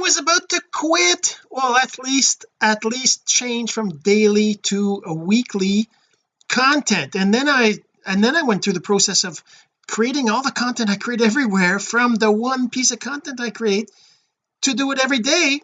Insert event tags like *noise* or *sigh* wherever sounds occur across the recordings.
was about to quit well at least at least change from daily to a weekly content. And then I and then I went through the process of creating all the content I create everywhere from the one piece of content I create to do it every day.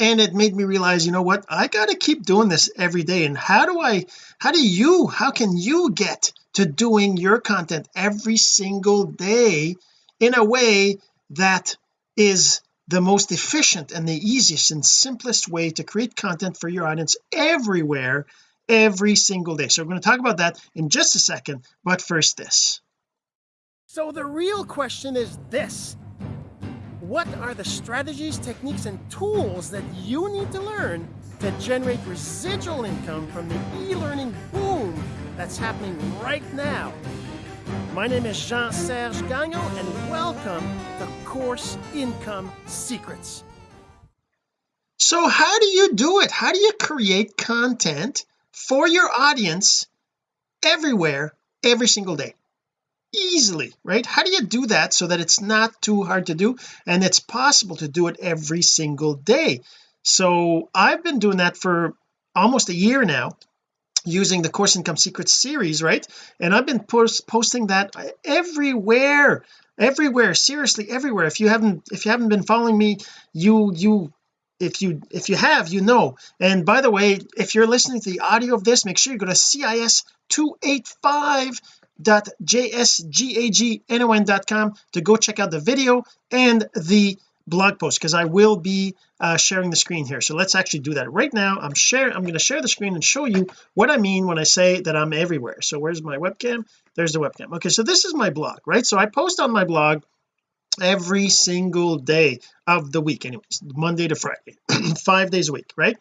And it made me realize you know what? I got to keep doing this every day. And how do I how do you how can you get to doing your content every single day in a way that is the most efficient and the easiest and simplest way to create content for your audience everywhere every single day. So we're going to talk about that in just a second but first this. So the real question is this. What are the strategies techniques and tools that you need to learn to generate residual income from the e-learning boom that's happening right now my name is Jean-Serge Gagnon and welcome to Course Income Secrets. So how do you do it? How do you create content for your audience everywhere every single day? Easily right? How do you do that so that it's not too hard to do and it's possible to do it every single day? So I've been doing that for almost a year now using the course income secrets series right? And I've been post posting that everywhere everywhere seriously everywhere. If you haven't if you haven't been following me you you if you if you have you know. And by the way if you're listening to the audio of this make sure you go to cis 285 jsgagnon.com to go check out the video and the blog post because I will be uh, sharing the screen here. So let's actually do that right now. I'm sharing I'm going to share the screen and show you what I mean when I say that I'm everywhere. So where's my webcam? There's the webcam. Okay so this is my blog right? So I post on my blog every single day of the week anyways Monday to Friday *clears throat* five days a week right?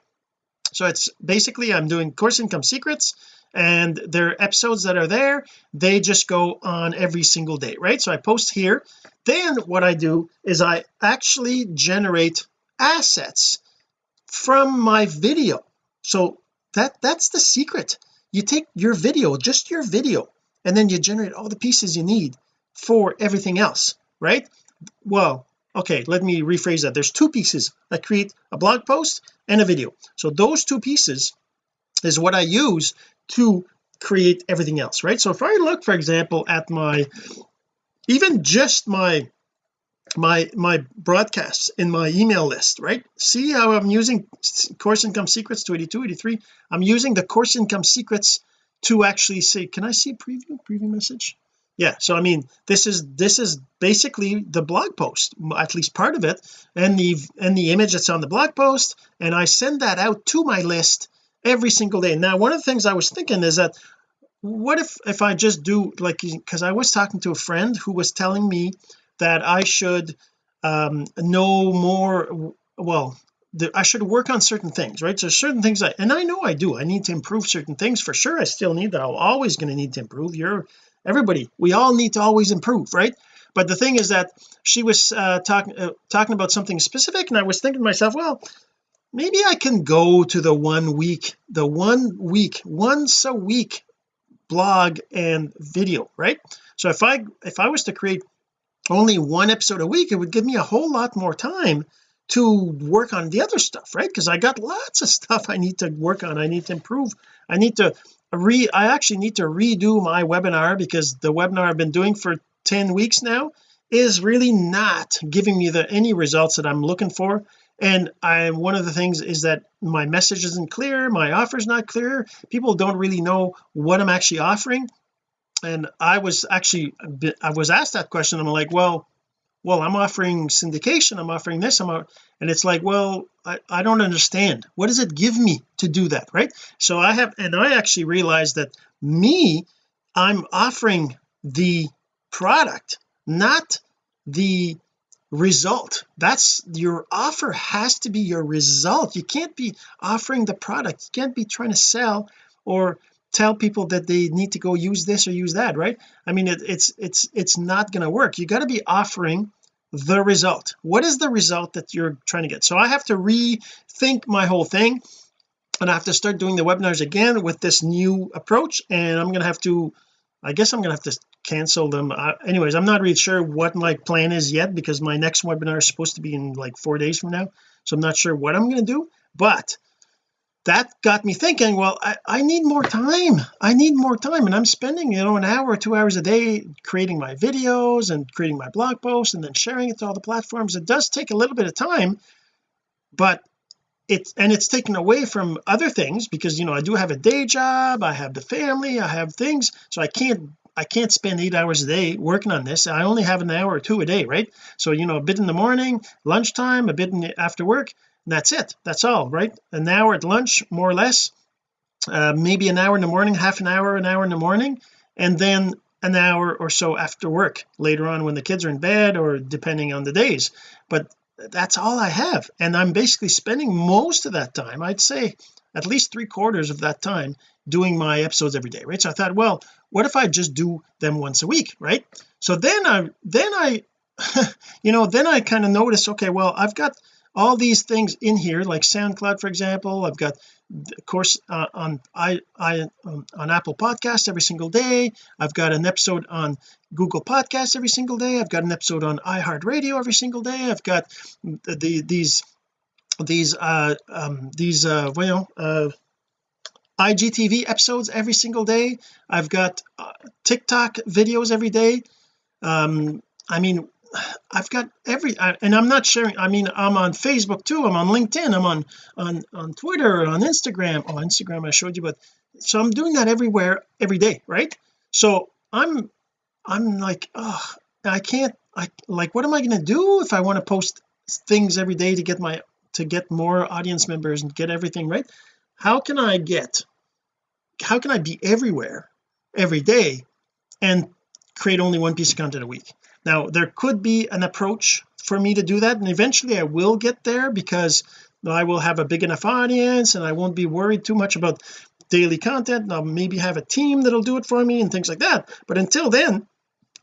So it's basically I'm doing course income secrets and their episodes that are there. They just go on every single day right? So I post here. Then what I do is I actually generate assets from my video. So that that's the secret. You take your video just your video and then you generate all the pieces you need for everything else right? Well okay let me rephrase that. There's two pieces. I create a blog post and a video. So those two pieces is what I use to create everything else right? So if I look for example at my even just my my my broadcasts in my email list right? See how I'm using course income secrets to 82 83 I'm using the course income secrets to actually say can I see preview preview message? Yeah so I mean this is this is basically the blog post at least part of it and the and the image that's on the blog post and I send that out to my list every single day. Now one of the things I was thinking is that what if if I just do like because I was talking to a friend who was telling me that I should um know more well I should work on certain things right? So certain things I and I know I do. I need to improve certain things for sure. I still need that. I'm always going to need to improve. You're everybody we all need to always improve right? But the thing is that she was uh, talking uh, talking about something specific and I was thinking to myself well maybe I can go to the one week the one week once a week blog and video right? So if I if I was to create only one episode a week it would give me a whole lot more time to work on the other stuff right? Because I got lots of stuff I need to work on I need to improve I need to re I actually need to redo my webinar because the webinar I've been doing for 10 weeks now is really not giving me the any results that I'm looking for and I one of the things is that my message isn't clear my offer is not clear people don't really know what I'm actually offering. And I was actually I was asked that question. I'm like well well I'm offering syndication I'm offering this I'm and it's like well I, I don't understand. What does it give me to do that right? So I have and I actually realized that me I'm offering the product not the result. That's your offer has to be your result. You can't be offering the product. You can't be trying to sell or tell people that they need to go use this or use that right? I mean it, it's it's it's not going to work. You got to be offering the result. What is the result that you're trying to get? So I have to rethink my whole thing and I have to start doing the webinars again with this new approach and I'm going to have to I guess I'm gonna have to cancel them. Uh, anyways I'm not really sure what my plan is yet because my next webinar is supposed to be in like four days from now so I'm not sure what I'm to do but that got me thinking well I, I need more time. I need more time and I'm spending you know an hour or two hours a day creating my videos and creating my blog posts and then sharing it to all the platforms. It does take a little bit of time but it's and it's taken away from other things because you know I do have a day job I have the family I have things so I can't I can't spend eight hours a day working on this. I only have an hour or two a day right? So you know a bit in the morning lunchtime a bit in after work that's it. That's all right? An hour at lunch more or less. Uh, maybe an hour in the morning half an hour an hour in the morning and then an hour or so after work later on when the kids are in bed or depending on the days. But that's all I have. And I'm basically spending most of that time I'd say at least three quarters of that time doing my episodes every day right? So I thought well what if I just do them once a week right? So then I then I *laughs* you know then I kind of noticed okay well I've got all these things in here like SoundCloud for example. I've got of course uh, on I I um, on Apple Podcasts every single day. I've got an episode on Google Podcasts every single day. I've got an episode on iHeartRadio every single day. I've got the, the these these uh um these uh well uh IGTV episodes every single day. I've got uh, TikTok videos every day. Um I mean I've got every and I'm not sharing I mean I'm on Facebook too. I'm on LinkedIn. I'm on on on Twitter on Instagram. Oh Instagram I showed you but so I'm doing that everywhere every day right? So I'm I'm like oh I can't I like what am I going to do if I want to post things every day to get my to get more audience members and get everything right? How can I get how can I be everywhere every day and create only one piece of content a week? Now there could be an approach for me to do that and eventually I will get there because I will have a big enough audience and I won't be worried too much about daily content. I'll maybe have a team that'll do it for me and things like that. But until then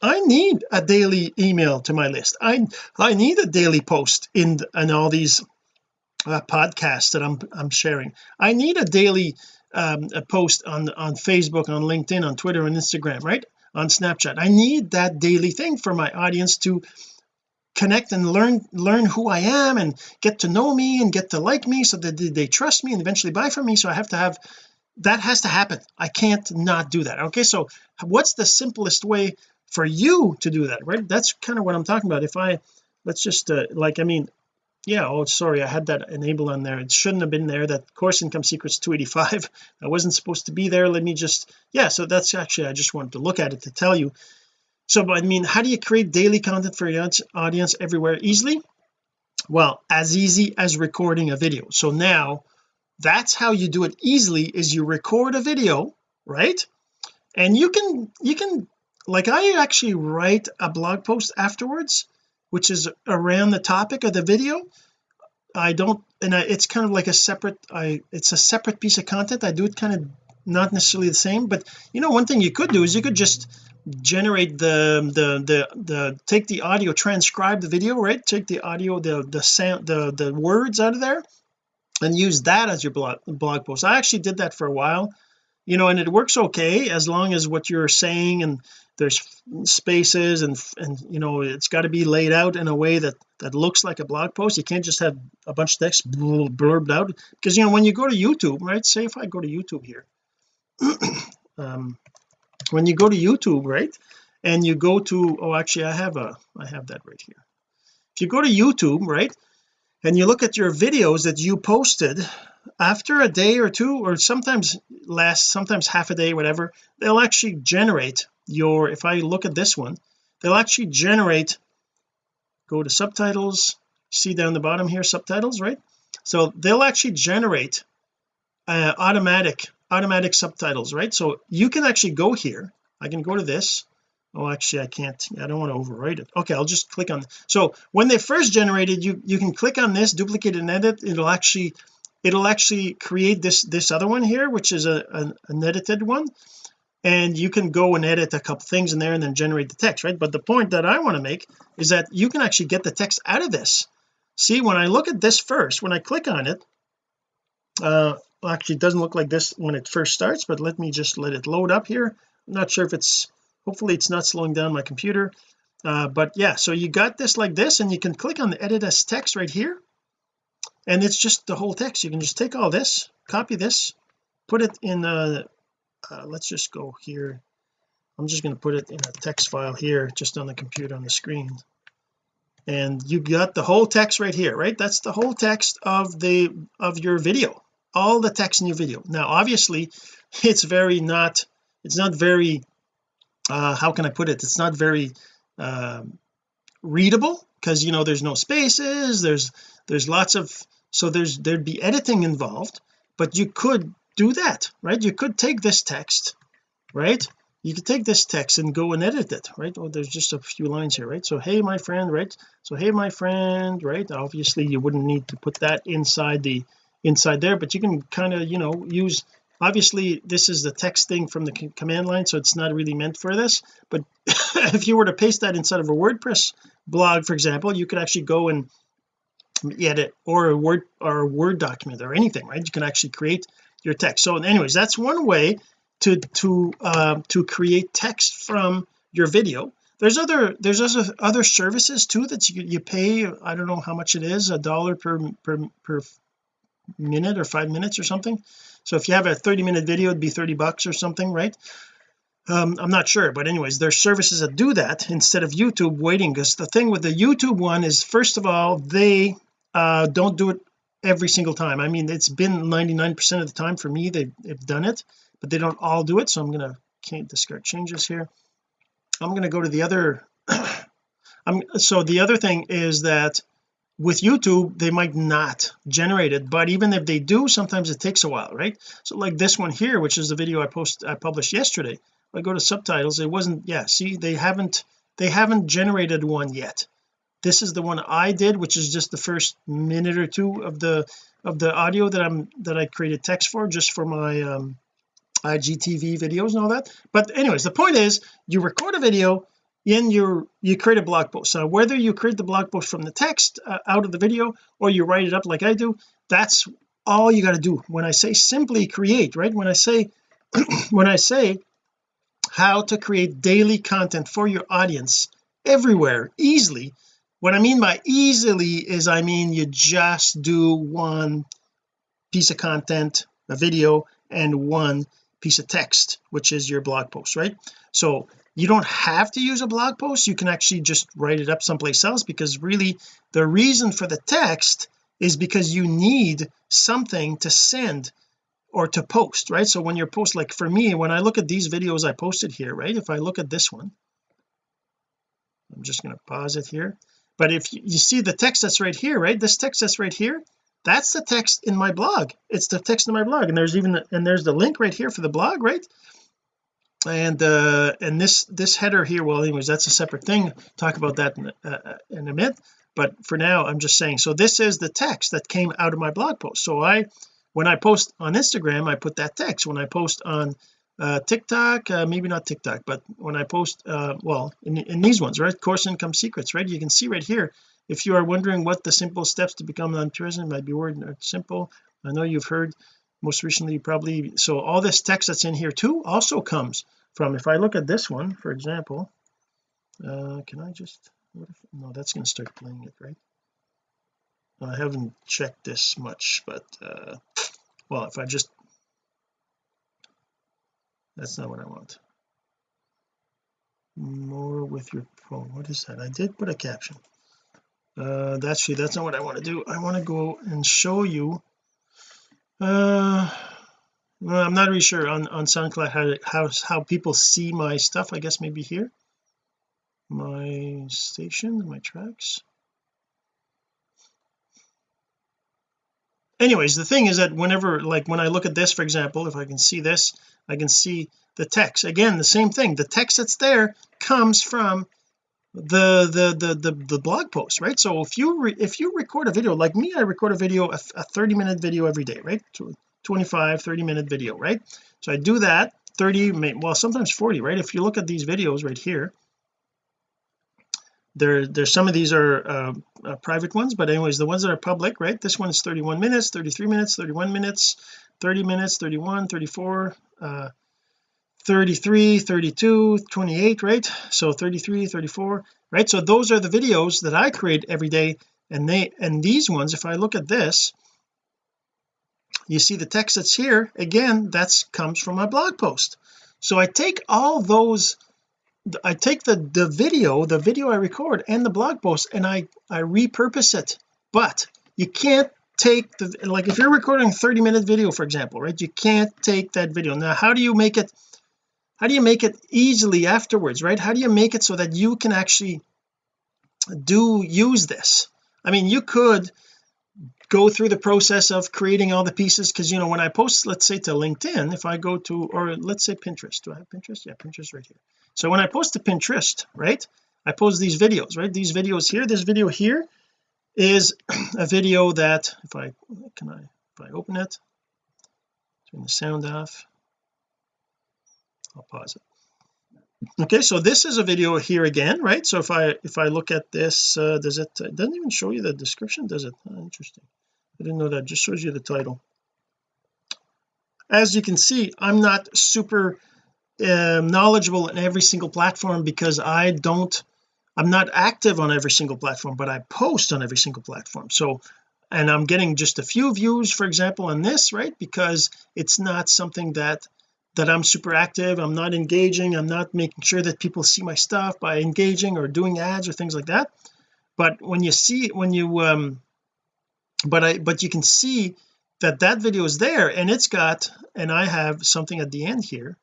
I need a daily email to my list. I I need a daily post in in all these uh, podcasts that I'm I'm sharing. I need a daily um, a post on on Facebook on LinkedIn on Twitter and Instagram right? On Snapchat. I need that daily thing for my audience to connect and learn learn who I am and get to know me and get to like me so that they trust me and eventually buy from me. So I have to have that has to happen. I can't not do that. Okay so what's the simplest way for you to do that right? That's kind of what I'm talking about. If I let's just uh, like I mean yeah oh sorry I had that enabled on there. It shouldn't have been there. That course income secrets 285 *laughs* I wasn't supposed to be there. Let me just yeah so that's actually I just wanted to look at it to tell you. So I mean how do you create daily content for your audience everywhere easily? Well as easy as recording a video. So now that's how you do it easily is you record a video right? And you can you can like I actually write a blog post afterwards which is around the topic of the video. I don't and I, it's kind of like a separate I it's a separate piece of content. I do it kind of not necessarily the same but you know one thing you could do is you could just generate the the the the take the audio transcribe the video right? Take the audio the the sound the the words out of there and use that as your blog blog post. I actually did that for a while you know and it works okay as long as what you're saying and there's spaces and and you know it's got to be laid out in a way that that looks like a blog post. You can't just have a bunch of text blurbed out. Because you know when you go to YouTube right say if I go to YouTube here *clears throat* um, when you go to YouTube right and you go to oh actually I have a I have that right here. If you go to YouTube right and you look at your videos that you posted after a day or two or sometimes less sometimes half a day whatever they'll actually generate your if I look at this one they'll actually generate go to subtitles see down the bottom here subtitles right? So they'll actually generate uh, automatic automatic subtitles right? So you can actually go here. I can go to this. Oh actually I can't. I don't want to overwrite it. Okay I'll just click on so when they first generated you you can click on this duplicate and edit. It'll actually it'll actually create this this other one here which is a, an, an edited one. And you can go and edit a couple things in there and then generate the text right? But the point that I want to make is that you can actually get the text out of this. See when I look at this first when I click on it uh actually it doesn't look like this when it first starts but let me just let it load up here. I'm not sure if it's hopefully it's not slowing down my computer. Uh, but yeah so you got this like this and you can click on the edit as text right here and it's just the whole text. You can just take all this copy this put it in uh, uh let's just go here. I'm just going to put it in a text file here just on the computer on the screen. And you got the whole text right here right? That's the whole text of the of your video. All the text in your video. Now obviously it's very not it's not very uh how can I put it? It's not very um readable because you know there's no spaces there's there's lots of so there's there'd be editing involved but you could do that right? You could take this text right? You could take this text and go and edit it right? Oh there's just a few lines here right? So hey my friend right? So hey my friend right? Obviously you wouldn't need to put that inside the inside there but you can kind of you know use obviously this is the text thing from the command line so it's not really meant for this but *laughs* if you were to paste that inside of a WordPress blog for example you could actually go and edit or a word or a word document or anything right? You can actually create your text. So anyways that's one way to to uh, to create text from your video. There's other there's other other services too that you, you pay I don't know how much it is a dollar per per per minute or five minutes or something. So if you have a 30 minute video it'd be 30 bucks or something right? Um, I'm not sure but anyways there's services that do that instead of YouTube waiting because the thing with the YouTube one is first of all they uh, don't do it every single time. I mean it's been 99% of the time for me they've, they've done it but they don't all do it so I'm to can't discard changes here. I'm to go to the other *coughs* I'm so the other thing is that with YouTube they might not generate it but even if they do sometimes it takes a while right? So like this one here which is the video I post I published yesterday I go to subtitles it wasn't yeah see they haven't they haven't generated one yet this is the one I did which is just the first minute or two of the of the audio that I'm that I created text for just for my um IGTV videos and all that. But anyways the point is you record a video in your you create a blog post. So whether you create the blog post from the text uh, out of the video or you write it up like I do that's all you got to do. When I say simply create right? When I say *clears throat* when I say how to create daily content for your audience everywhere easily what I mean by easily is I mean you just do one piece of content a video and one piece of text which is your blog post right? So you don't have to use a blog post. You can actually just write it up someplace else because really the reason for the text is because you need something to send or to post right? So when you're post like for me when I look at these videos I posted here right? If I look at this one I'm just going to pause it here but if you see the text that's right here right? This text that's right here that's the text in my blog. It's the text in my blog. And there's even and there's the link right here for the blog right? And uh and this this header here well anyways that's a separate thing. Talk about that in, uh, in a minute. But for now I'm just saying so this is the text that came out of my blog post. So I when I post on Instagram I put that text. When I post on uh TikTok uh, maybe not TikTok but when I post uh well in, in these ones right? Course income secrets right? You can see right here if you are wondering what the simple steps to become non-present might be word simple. I know you've heard most recently probably so all this text that's in here too also comes from if I look at this one for example uh can I just if, no that's going to start playing it right? I haven't checked this much but uh well if I just that's not what I want. More with your phone. What is that? I did put a caption. Uh actually that's not what I want to do. I want to go and show you uh well, I'm not really sure on on SoundCloud how how how people see my stuff. I guess maybe here. My station my tracks anyways the thing is that whenever like when I look at this for example if I can see this I can see the text. Again the same thing. The text that's there comes from the the the the, the blog post right? So if you if you record a video like me I record a video a, a 30 minute video every day right? 25 30 minute video right? So I do that 30 well sometimes 40 right? If you look at these videos right here there there's some of these are uh, uh, private ones but anyways the ones that are public right? This one is 31 minutes 33 minutes 31 minutes 30 minutes 31 34 uh 33 32 28 right? So 33 34 right? So those are the videos that I create every day and they and these ones if I look at this you see the text that's here. Again that's comes from my blog post. So I take all those I take the the video the video I record and the blog post and I I repurpose it. But you can't take the like if you're recording a 30 minute video for example right you can't take that video. Now how do you make it how do you make it easily afterwards right? How do you make it so that you can actually do use this? I mean you could go through the process of creating all the pieces because you know when I post let's say to LinkedIn if I go to or let's say Pinterest. Do I have Pinterest? Yeah Pinterest right here so when I post to Pinterest right I post these videos right? These videos here this video here is *clears throat* a video that if I can I if I open it turn the sound off I'll pause it. Okay so this is a video here again right? So if I if I look at this uh, does it it doesn't even show you the description does it? Oh, interesting. I didn't know that. It just shows you the title. As you can see I'm not super um, knowledgeable in every single platform because I don't I'm not active on every single platform but I post on every single platform. So and I'm getting just a few views for example on this right? Because it's not something that that I'm super active. I'm not engaging. I'm not making sure that people see my stuff by engaging or doing ads or things like that. But when you see when you um but I but you can see that that video is there and it's got and I have something at the end here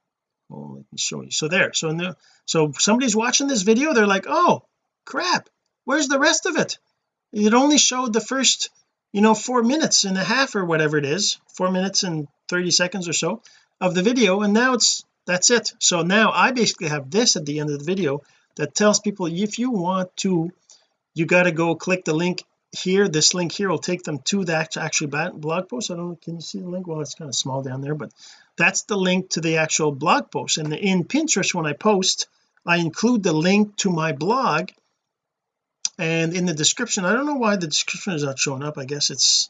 oh let me show you. So there so the, so somebody's watching this video they're like oh crap where's the rest of it? It only showed the first you know four minutes and a half or whatever it is four minutes and 30 seconds or so of the video and now it's that's it. So now I basically have this at the end of the video that tells people if you want to you got to go click the link here this link here will take them to the actual blog post. I don't know can you see the link? Well it's kind of small down there but that's the link to the actual blog post. And in Pinterest when I post I include the link to my blog. And in the description I don't know why the description is not showing up. I guess it's,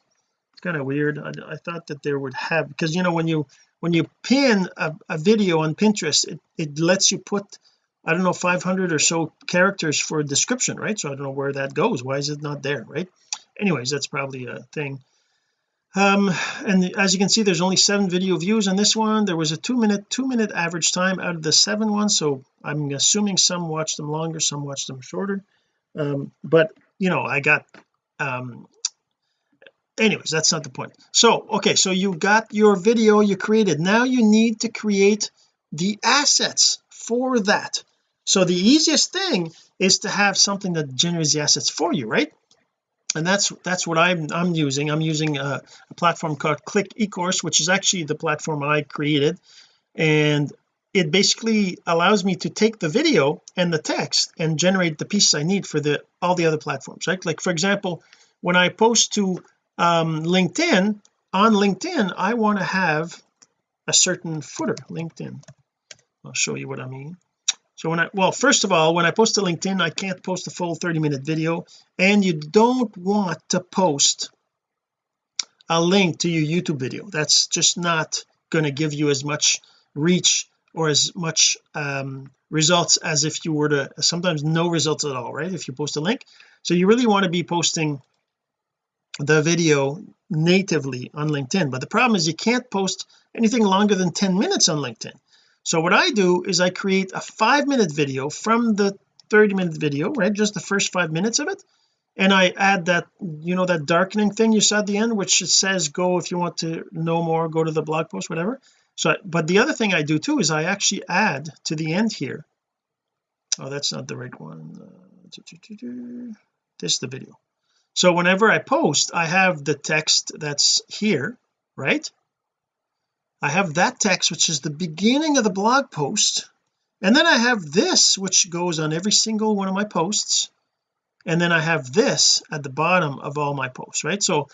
it's kind of weird. I, I, thought that there would have because you know when you when you pin a, a video on Pinterest it, it lets you put I don't know 500 or so characters for description right? So I don't know where that goes. Why is it not there right? Anyways that's probably a thing. Um and as you can see there's only seven video views on this one. There was a two minute two minute average time out of the seven ones so I'm assuming some watched them longer some watched them shorter. Um but you know I got um anyways that's not the point. So okay so you got your video you created. Now you need to create the assets for that so the easiest thing is to have something that generates the assets for you right? And that's that's what I'm I'm using. I'm using a, a platform called click ecourse which is actually the platform I created. And it basically allows me to take the video and the text and generate the pieces I need for the all the other platforms right? Like for example when I post to um, LinkedIn on LinkedIn I want to have a certain footer LinkedIn. I'll show you what I mean so when I well first of all when I post to LinkedIn I can't post a full 30 minute video and you don't want to post a link to your YouTube video. That's just not going to give you as much reach or as much um, results as if you were to sometimes no results at all right if you post a link. So you really want to be posting the video natively on LinkedIn. But the problem is you can't post anything longer than 10 minutes on LinkedIn so what I do is I create a five minute video from the 30 minute video right just the first five minutes of it. And I add that you know that darkening thing you saw at the end which says go if you want to know more go to the blog post whatever. So but the other thing I do too is I actually add to the end here. Oh that's not the right one. This is the video. So whenever I post I have the text that's here right I have that text which is the beginning of the blog post and then I have this which goes on every single one of my posts and then I have this at the bottom of all my posts right? So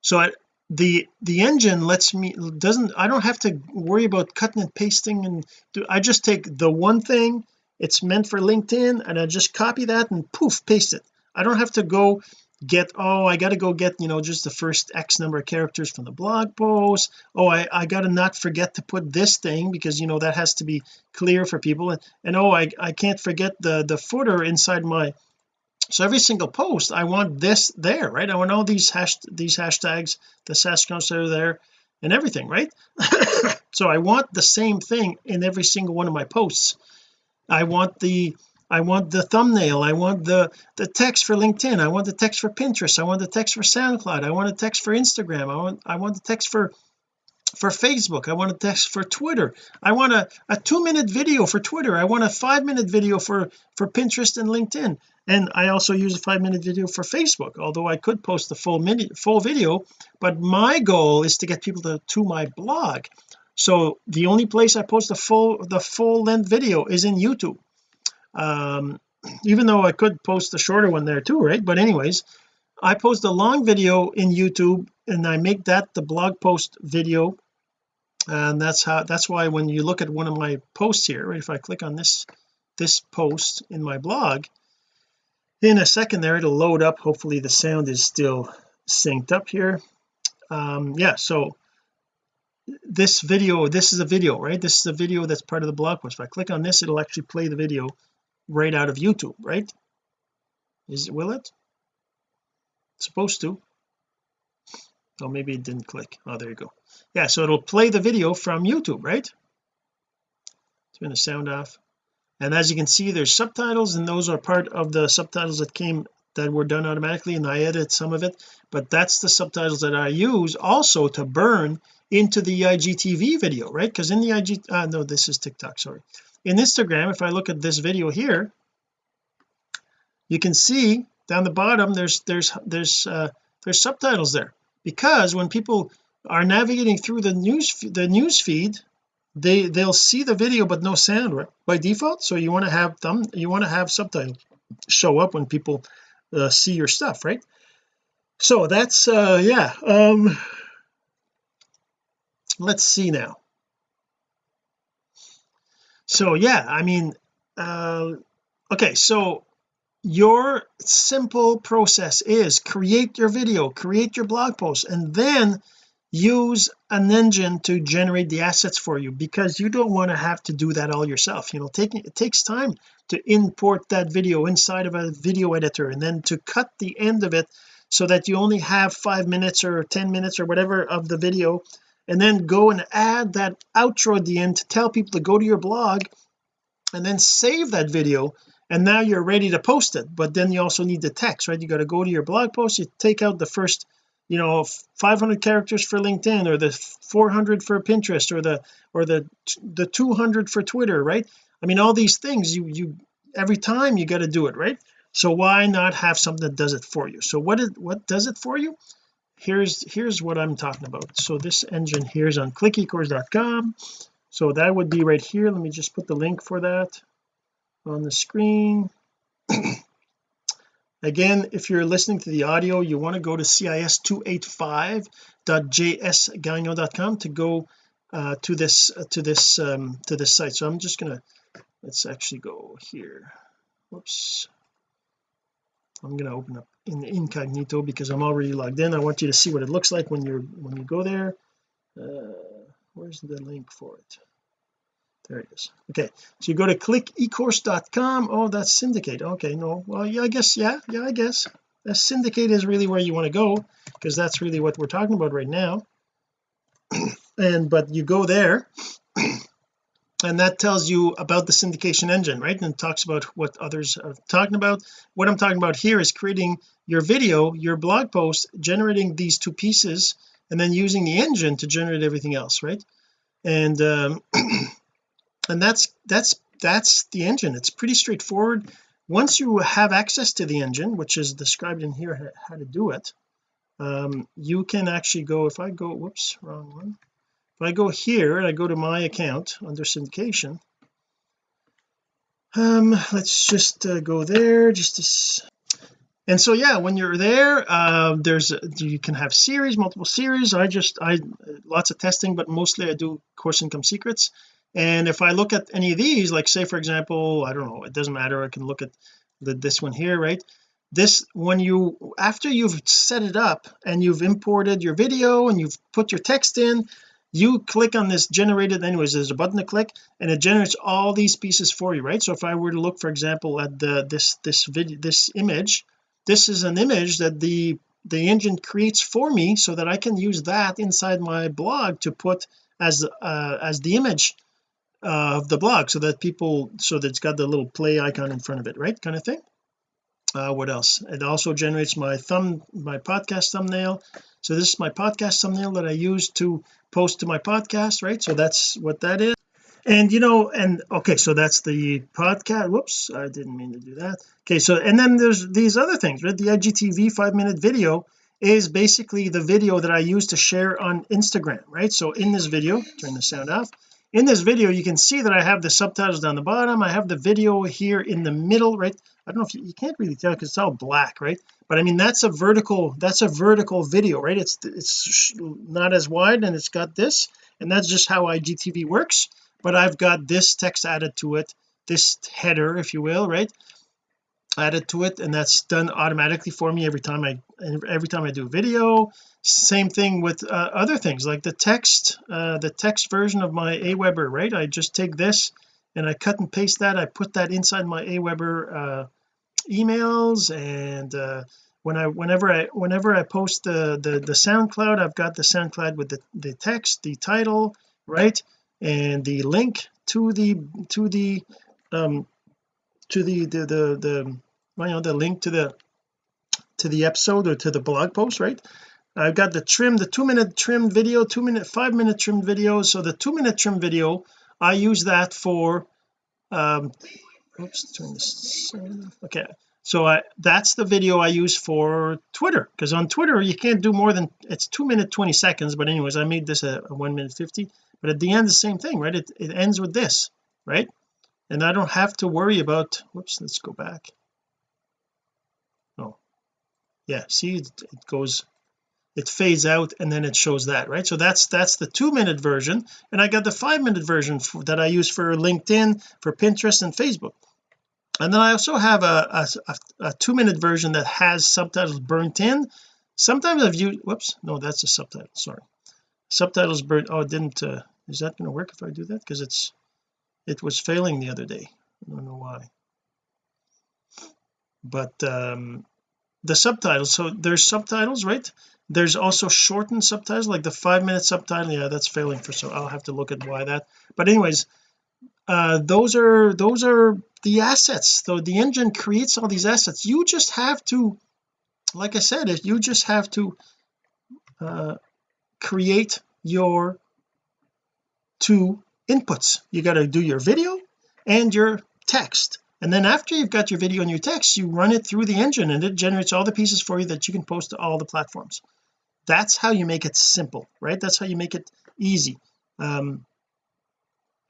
so I, the the engine lets me doesn't I don't have to worry about cutting and pasting and do I just take the one thing it's meant for LinkedIn and I just copy that and poof paste it. I don't have to go get oh I got to go get you know just the first X number of characters from the blog post. Oh I I got to not forget to put this thing because you know that has to be clear for people. And, and oh I I can't forget the the footer inside my so every single post I want this there right? I want all these hash these hashtags the Sasquatch are there and everything right? *laughs* So I want the same thing in every single one of my posts. I want the I want the thumbnail. I want the the text for LinkedIn. I want the text for Pinterest. I want the text for SoundCloud. I want the text for Instagram. I want I want the text for for Facebook. I want a text for Twitter. I want a, a two minute video for Twitter. I want a five minute video for for Pinterest and LinkedIn. And I also use a five minute video for Facebook although I could post the full minute full video but my goal is to get people to, to my blog. So the only place I post the full the full length video is in YouTube um even though I could post a shorter one there too right? But anyways I post a long video in YouTube and I make that the blog post video. And that's how that's why when you look at one of my posts here right if I click on this this post in my blog in a second there it'll load up. Hopefully the sound is still synced up here. Um yeah so this video this is a video right? This is a video that's part of the blog post. If I click on this it'll actually play the video right out of YouTube right? Is it will it? It's supposed to. Oh maybe it didn't click. Oh there you go. Yeah so it'll play the video from YouTube right? Turn the sound off. And as you can see there's subtitles and those are part of the subtitles that came that were done automatically and I edited some of it. But that's the subtitles that I use also to burn into the IGTV video right? Because in the IG uh, no this is TikTok sorry in Instagram if I look at this video here you can see down the bottom there's there's there's uh there's subtitles there. Because when people are navigating through the news the news feed they they'll see the video but no sound right by default. So you want to have them you want to have subtitles show up when people uh, see your stuff right? So that's uh yeah um let's see now so yeah I mean uh okay so your simple process is create your video create your blog post and then use an engine to generate the assets for you because you don't want to have to do that all yourself. You know taking it takes time to import that video inside of a video editor and then to cut the end of it so that you only have five minutes or 10 minutes or whatever of the video and then go and add that outro at the end to tell people to go to your blog and then save that video and now you're ready to post it. But then you also need the text right? You got to go to your blog post you take out the first you know 500 characters for LinkedIn or the 400 for Pinterest or the or the the 200 for Twitter right? I mean all these things you you every time you got to do it right? So why not have something that does it for you? So what is what does it for you here's here's what I'm talking about. So this engine here is on clickecourse.com so that would be right here. Let me just put the link for that on the screen. *clears throat* Again if you're listening to the audio you want to go to cis285.jsgagnon.com to go uh, to this uh, to this um, to this site. So I'm just gonna let's actually go here. Whoops I'm going to open up in incognito because I'm already logged in. I want you to see what it looks like when you're when you go there. Uh, where's the link for it? There it is. Okay so you go to clickecourse.com oh that's syndicate. Okay no well yeah I guess yeah yeah I guess. That syndicate is really where you want to go because that's really what we're talking about right now. *clears throat* And but you go there *clears throat* and that tells you about the syndication engine right? And talks about what others are talking about. What I'm talking about here is creating your video your blog post generating these two pieces and then using the engine to generate everything else right? And um *clears throat* and that's that's that's the engine. It's pretty straightforward. Once you have access to the engine which is described in here how to do it um, you can actually go if I go whoops wrong one if I go here and I go to my account under syndication. Um let's just uh, go there just to and so yeah when you're there uh, there's you can have series multiple series. I just I lots of testing but mostly I do course income secrets. And if I look at any of these like say for example I don't know it doesn't matter I can look at the, this one here right? This when you after you've set it up and you've imported your video and you've put your text in you click on this generated anyways. There's a button to click and it generates all these pieces for you right? So if I were to look for example at the this this video this image this is an image that the the engine creates for me so that I can use that inside my blog to put as uh, as the image uh, of the blog so that people so that it's got the little play icon in front of it right kind of thing uh, what else? It also generates my thumb my podcast thumbnail. So this is my podcast thumbnail that I use to post to my podcast right? So that's what that is. And you know and okay so that's the podcast. Whoops I didn't mean to do that. Okay so and then there's these other things right? The IGTV five minute video is basically the video that I use to share on Instagram right? So in this video turn the sound off in this video you can see that I have the subtitles down the bottom. I have the video here in the middle right? I don't know if you, you can't really tell because it's all black right? But I mean that's a vertical that's a vertical video right? It's it's not as wide and it's got this and that's just how IGTV works. But I've got this text added to it this header if you will right added to it and that's done automatically for me every time I every time I do video. Same thing with uh, other things like the text uh, the text version of my Aweber right? I just take this and I cut and paste that. I put that inside my Aweber uh, emails and uh, when I whenever I whenever I post the the the SoundCloud I've got the SoundCloud with the the text the title right and the link to the to the um to the the the, the you know the link to the to the episode or to the blog post right? I've got the trim the two minute trim video two minute five minute trim video. So the two minute trim video I use that for um oops turn this okay. So I that's the video I use for Twitter because on Twitter you can't do more than it's two minute 20 seconds. But anyways I made this a, a one minute 50 but at the end the same thing right? It, it ends with this right and I don't have to worry about whoops let's go back. Oh yeah see it, it goes it fades out and then it shows that right? So that's that's the two minute version. And I got the five minute version for, that I use for LinkedIn for Pinterest and Facebook. And then I also have a, a, a two minute version that has subtitles burnt in. Sometimes I've used whoops no that's a subtitle sorry. Subtitles burnt oh it didn't uh, is that going to work if I do that? Because it's it was failing the other day. I don't know why. But um the subtitles so there's subtitles right? There's also shortened subtitles like the five minute subtitle. Yeah that's failing for so I'll have to look at why that. But anyways uh those are those are the assets. So the engine creates all these assets. You just have to like I said if you just have to uh create your two inputs. You got to do your video and your text. And then after you've got your video and your text you run it through the engine and it generates all the pieces for you that you can post to all the platforms. That's how you make it simple right? That's how you make it easy. Um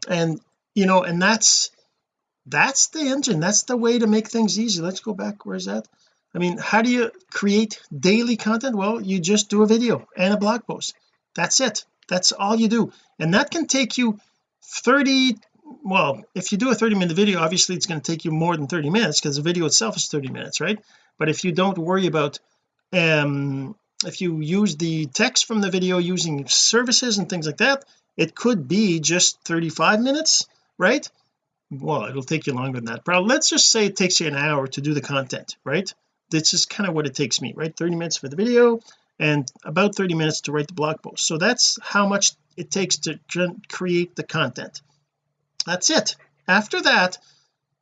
and you know and that's that's the engine. That's the way to make things easy. Let's go back. Where's that? I mean how do you create daily content? Well you just do a video and a blog post. That's it. That's all you do. And that can take you 30 well if you do a 30 minute video obviously it's going to take you more than 30 minutes because the video itself is 30 minutes right? But if you don't worry about um if you use the text from the video using services and things like that it could be just 35 minutes right? Well it'll take you longer than that. Probably let's just say it takes you an hour to do the content right? This is kind of what it takes me right? 30 minutes for the video and about 30 minutes to write the blog post. So that's how much it takes to create the content. That's it. After that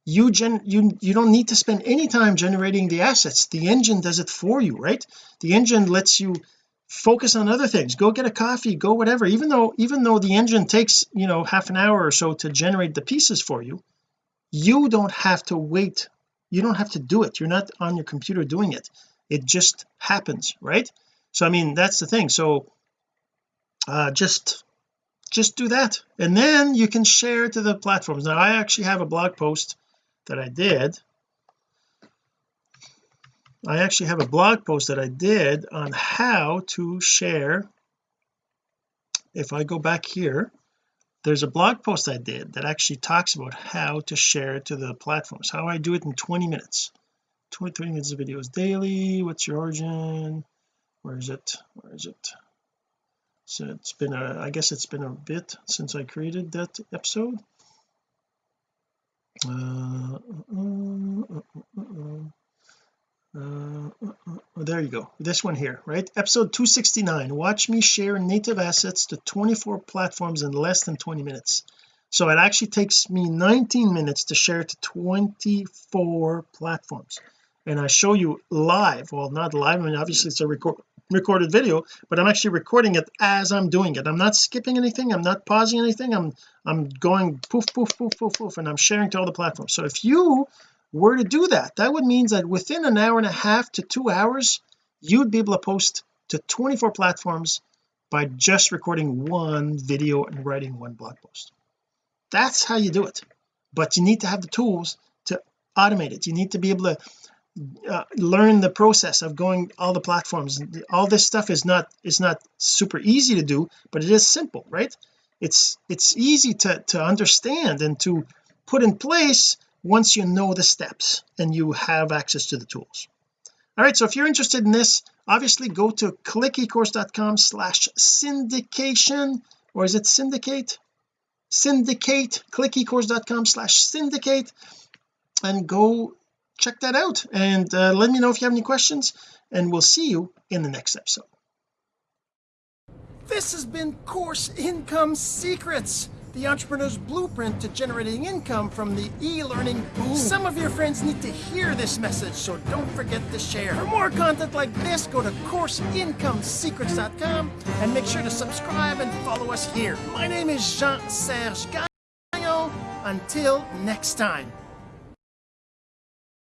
you gen you you don't need to spend any time generating the assets. The engine does it for you right? The engine lets you focus on other things. Go get a coffee go whatever. Even though even though the engine takes you know half an hour or so to generate the pieces for you you don't have to wait. You don't have to do it. You're not on your computer doing it. It just happens right? So I mean that's the thing. So uh just just do that. And then you can share to the platforms. Now I actually have a blog post that I did. I actually have a blog post that I did on how to share. If I go back here there's a blog post I did that actually talks about how to share to the platforms. How I do it in 20 minutes. 23 minutes of videos daily. What's your origin? Where is it? Where is it so it's been a I guess it's been a bit since I created that episode. Uh, uh, uh, there you go. This one here right? Episode 269 watch me share native assets to 24 platforms in less than 20 minutes. So it actually takes me 19 minutes to share to 24 platforms. And I show you live well not live I mean obviously it's a record recorded video but I'm actually recording it as I'm doing it. I'm not skipping anything. I'm not pausing anything. I'm I'm going poof poof poof poof poof and I'm sharing to all the platforms. So if you were to do that that would mean that within an hour and a half to two hours you'd be able to post to 24 platforms by just recording one video and writing one blog post. That's how you do it. But you need to have the tools to automate it. You need to be able to uh, learn the process of going all the platforms. All this stuff is not is not super easy to do but it is simple right? It's it's easy to to understand and to put in place once you know the steps and you have access to the tools. All right so if you're interested in this obviously go to clickecourse.com slash syndication or is it syndicate? Syndicate clickecourse.com slash syndicate and go check that out and uh, let me know if you have any questions and we'll see you in the next episode. This has been course income secrets the entrepreneur's blueprint to generating income from the e-learning. Boom some of your friends need to hear this message so don't forget to share. For more content like this go to courseincomesecrets.com and make sure to subscribe and follow us here. My name is Jean-Serge Gagnon. Until next time